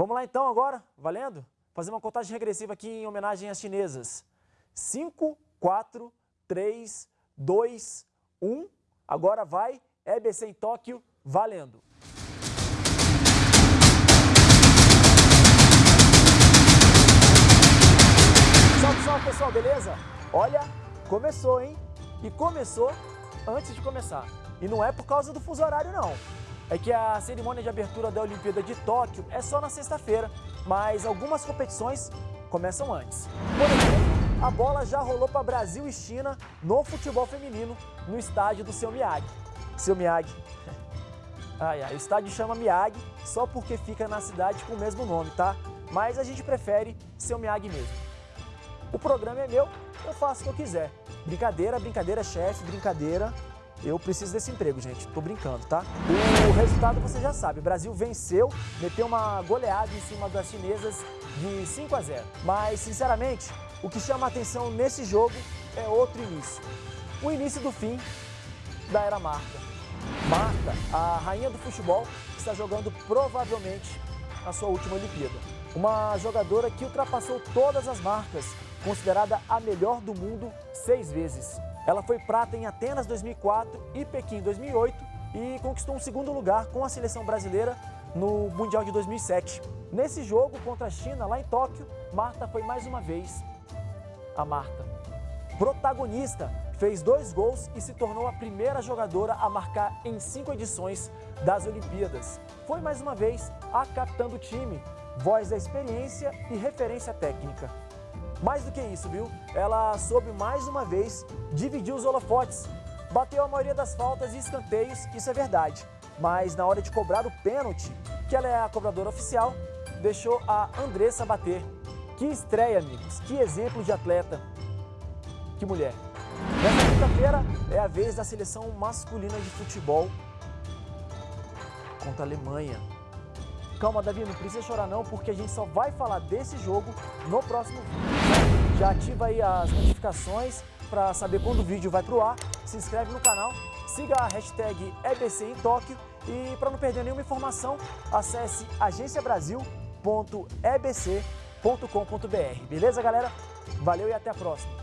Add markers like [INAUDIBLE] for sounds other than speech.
Vamos lá então agora, valendo? Fazer uma contagem regressiva aqui em homenagem às chinesas. 5, 4, 3, 2, 1. Agora vai, EBC em Tóquio, valendo. Salve, salve pessoal, beleza? Olha, começou, hein? E começou antes de começar. E não é por causa do fuso horário, não. É que a cerimônia de abertura da Olimpíada de Tóquio é só na sexta-feira, mas algumas competições começam antes. Por exemplo, a bola já rolou para Brasil e China no futebol feminino, no estádio do Seu Miyagi. Seu Miyagi. [LAUGHS] Ai, ai, o estádio chama Miyagi só porque fica na cidade com o mesmo nome, tá? Mas a gente prefere Seu Miyagi mesmo. O programa é meu, eu faço o que eu quiser. Brincadeira, brincadeira, chefe, brincadeira. Eu preciso desse emprego, gente. Tô brincando, tá? O resultado você já sabe. O Brasil venceu, meteu uma goleada em cima das chinesas de 5 a 0. Mas, sinceramente, o que chama a atenção nesse jogo é outro início. O início do fim da era Marta. Marta, a rainha do futebol, está jogando provavelmente a sua última Olimpíada. Uma jogadora que ultrapassou todas as marcas, considerada a melhor do mundo seis vezes. Ela foi prata em Atenas 2004 e Pequim 2008 e conquistou um segundo lugar com a seleção brasileira no Mundial de 2007. Nesse jogo contra a China, lá em Tóquio, Marta foi mais uma vez a Marta. Protagonista, fez dois gols e se tornou a primeira jogadora a marcar em cinco edições das Olimpíadas. Foi mais uma vez a capitã do time, voz da experiência e referência técnica. Mais do que isso, viu? Ela soube mais uma vez dividir os holofotes. Bateu a maioria das faltas e escanteios, isso é verdade. Mas na hora de cobrar o pênalti, que ela é a cobradora oficial, deixou a Andressa bater. Que estreia, amigos. Que exemplo de atleta. Que mulher. Nessa quinta-feira é a vez da seleção masculina de futebol contra a Alemanha. Calma, Davi, não precisa chorar não, porque a gente só vai falar desse jogo no próximo vídeo. Já ativa aí as notificações para saber quando o vídeo vai pro ar, se inscreve no canal, siga a hashtag EBC em Tóquio e para não perder nenhuma informação, acesse agenciabrasil.ebc.com.br. Beleza, galera? Valeu e até a próxima!